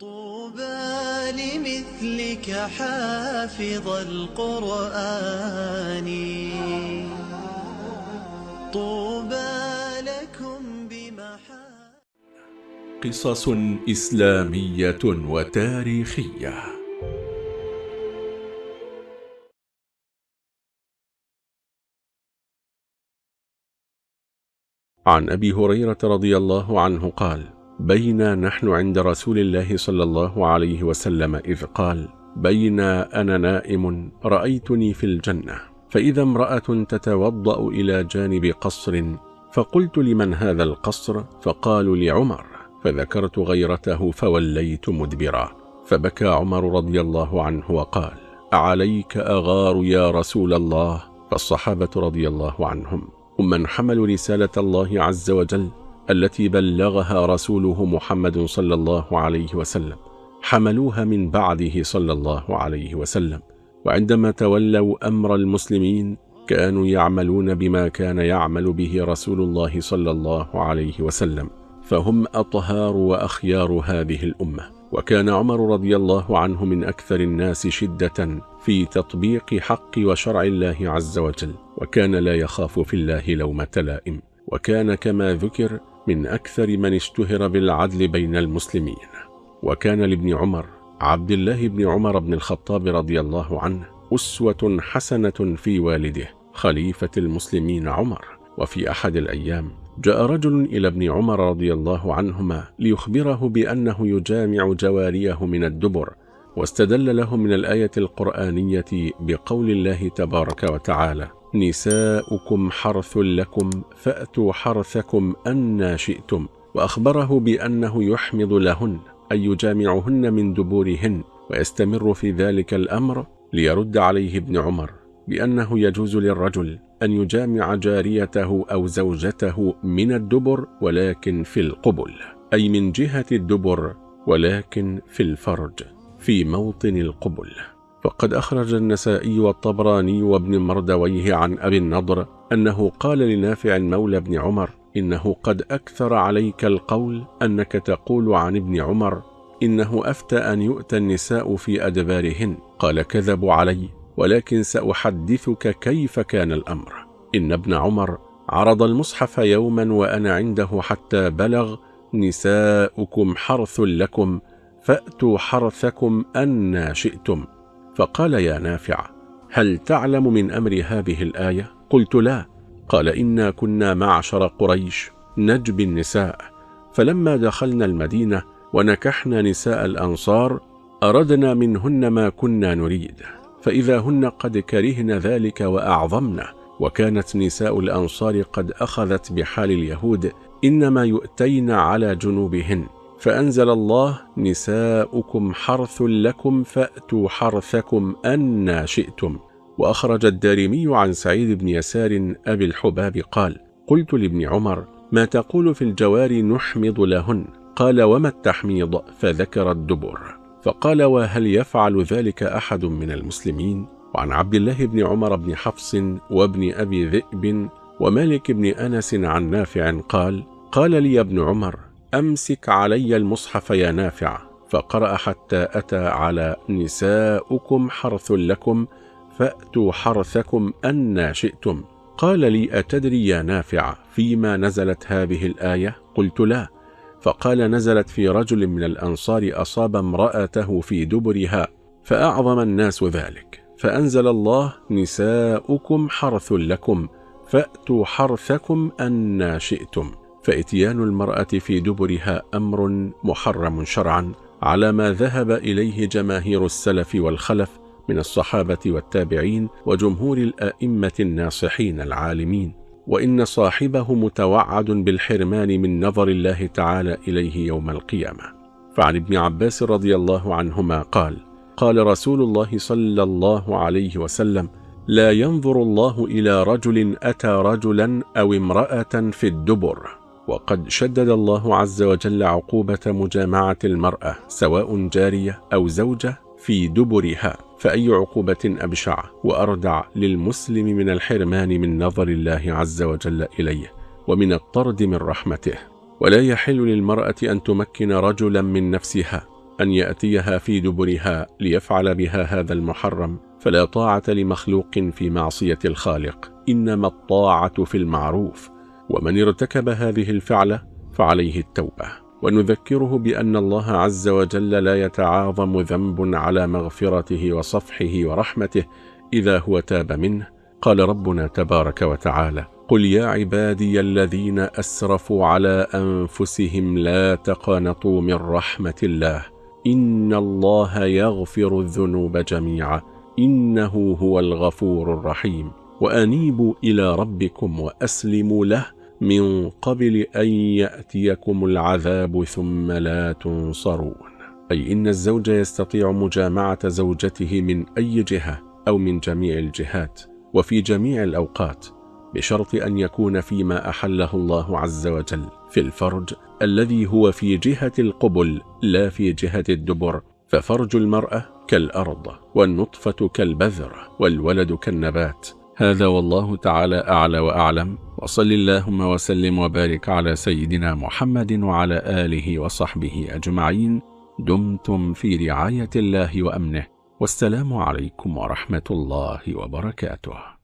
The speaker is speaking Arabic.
طوبى لمثلك حافظ القرآن. طوبى لكم بمحا قصص إسلامية وتاريخية. عن أبي هريرة رضي الله عنه قال بينا نحن عند رسول الله صلى الله عليه وسلم إذ قال بينا أنا نائم رأيتني في الجنة. فإذا امرأة تتوضأ إلى جانب قصر فقلت لمن هذا القصر؟ فقالوا لعمر. فذكرت غيرته فوليت مدبرا. فبكى عمر رضي الله عنه وقال أعليك أغار يا رسول الله؟ فالصحابة رضي الله عنهم. هم من حملوا رسالة الله عز وجل التي بلغها رسوله محمد صلى الله عليه وسلم. حملوها من بعده صلى الله عليه وسلم. وعندما تولوا أمر المسلمين كانوا يعملون بما كان يعمل به رسول الله صلى الله عليه وسلم. فهم أطهار وأخيار هذه الأمة. وكان عمر رضي الله عنه من أكثر الناس شدة في تطبيق حق وشرع الله عز وجل. وكان لا يخاف في الله لومة لائم. وكان كما ذكر من أكثر من اشتهر بالعدل بين المسلمين وكان لابن عمر عبد الله بن عمر بن الخطاب رضي الله عنه أسوة حسنة في والده خليفة المسلمين عمر. وفي أحد الأيام جاء رجل إلى ابن عمر رضي الله عنهما ليخبره بأنه يجامع جواريه من الدبر واستدل له من الآية القرآنية بقول الله تبارك وتعالى نساؤكم حرث لكم فأتوا حرثكم أنا شئتم. وأخبره بأنه يحمض لهن أي يجامعهن من دبورهن ويستمر في ذلك الأمر ليرد عليه ابن عمر بأنه يجوز للرجل أن يجامع جاريته أو زوجته من الدبر ولكن في القبل أي من جهة الدبر ولكن في الفرج في موطن القبل. فقد أخرج النسائي والطبراني وابن مردويه عن أبي النضر أنه قال لنافع مولى بن عمر إنه قد أكثر عليك القول أنك تقول عن ابن عمر إنه أفتى أن يؤتى النساء في أدبارهن. قال كذبوا علي ولكن سأحدثك كيف كان الأمر. إن ابن عمر عرض المصحف يوما وأنا عنده حتى بلغ نساؤكم حرث لكم فأتوا حرثكم أنا شئتم. فقال يا نافع هل تعلم من أمر هذه الآية؟ قلت لا قال إنا كنا معشر قريش نجبي النساء فلما دخلنا المدينة ونكحنا نساء الأنصار أردنا منهن ما كنا نريد فإذا هن قد كرهن ذلك وأعظمنا وكانت نساء الأنصار قد أخذت بحال اليهود إنما يؤتين على جنوبهن فأنزل الله نساؤكم حرث لكم فأتوا حرثكم أنا شئتم. وأخرج الدارمي عن سعيد بن يسار أبي الحباب قال قلت لابن عمر ما تقول في الجوار نحمض لهن؟ قال وما التحميض؟ فذكر الدبر. فقال وهل يفعل ذلك أحد من المسلمين؟ وعن عبد الله بن عمر بن حفص وابن أبي ذئب ومالك بن أنس عن نافع قال قال لي ابن عمر أمسك علي المصحف يا نافع فقرأ حتى أتى على نساؤكم حرث لكم فأتوا حرثكم أنا شئتم. قال لي أتدري يا نافع فيما نزلت هذه الآية؟ قلت لا. فقال نزلت في رجل من الأنصار أصاب امرأته في دبرها فأعظم الناس ذلك. فأنزل الله نساؤكم حرث لكم فأتوا حرثكم أنا شئتم. فإتيان المرأة في دبرها أمر محرم شرعا على ما ذهب إليه جماهير السلف والخلف من الصحابة والتابعين وجمهور الآئمة الناصحين العالمين. وإن صاحبه متوعد بالحرمان من نظر الله تعالى إليه يوم القيامة. فعن ابن عباس رضي الله عنهما قال قال رسول الله صلى الله عليه وسلم لا ينظر الله إلى رجل أتى رجلا أو امرأة في الدبر. وقد شدد الله عز وجل عقوبة مجامعة المرأة سواء جارية أو زوجة في دبرها فأي عقوبة أبشع وأردع للمسلم من الحرمان من نظر الله عز وجل إليه ومن الطرد من رحمته. ولا يحل للمرأة أن تمكن رجلا من نفسها أن يأتيها في دبرها ليفعل بها هذا المحرم فلا طاعة لمخلوق في معصية الخالق إنما الطاعة في المعروف. ومن ارتكب هذه الفعلة فعليه التوبة. ونذكره بأن الله عز وجل لا يتعاظم ذنب على مغفرته وصفحه ورحمته إذا هو تاب منه. قال ربنا تبارك وتعالى قل يا عبادي الذين أسرفوا على أنفسهم لا تقنطوا من رحمة الله. إن الله يغفر الذنوب جميعا. إنه هو الغفور الرحيم. وأنيبوا إلى ربكم وأسلموا له من قبل أن يأتيكم العذاب ثم لا تنصرون. أي إن الزوج يستطيع مجامعة زوجته من أي جهة أو من جميع الجهات وفي جميع الأوقات بشرط أن يكون فيما أحله الله عز وجل في الفرج الذي هو في جهة القبل لا في جهة الدبر. ففرج المرأة كالأرض والنطفة كالبذر والولد كالنبات. هذا والله تعالى أعلى وأعلم. وصل اللهم وسلم وبارك على سيدنا محمد وعلى آله وصحبه أجمعين. دمتم في رعاية الله وأمنه. والسلام عليكم ورحمة الله وبركاته.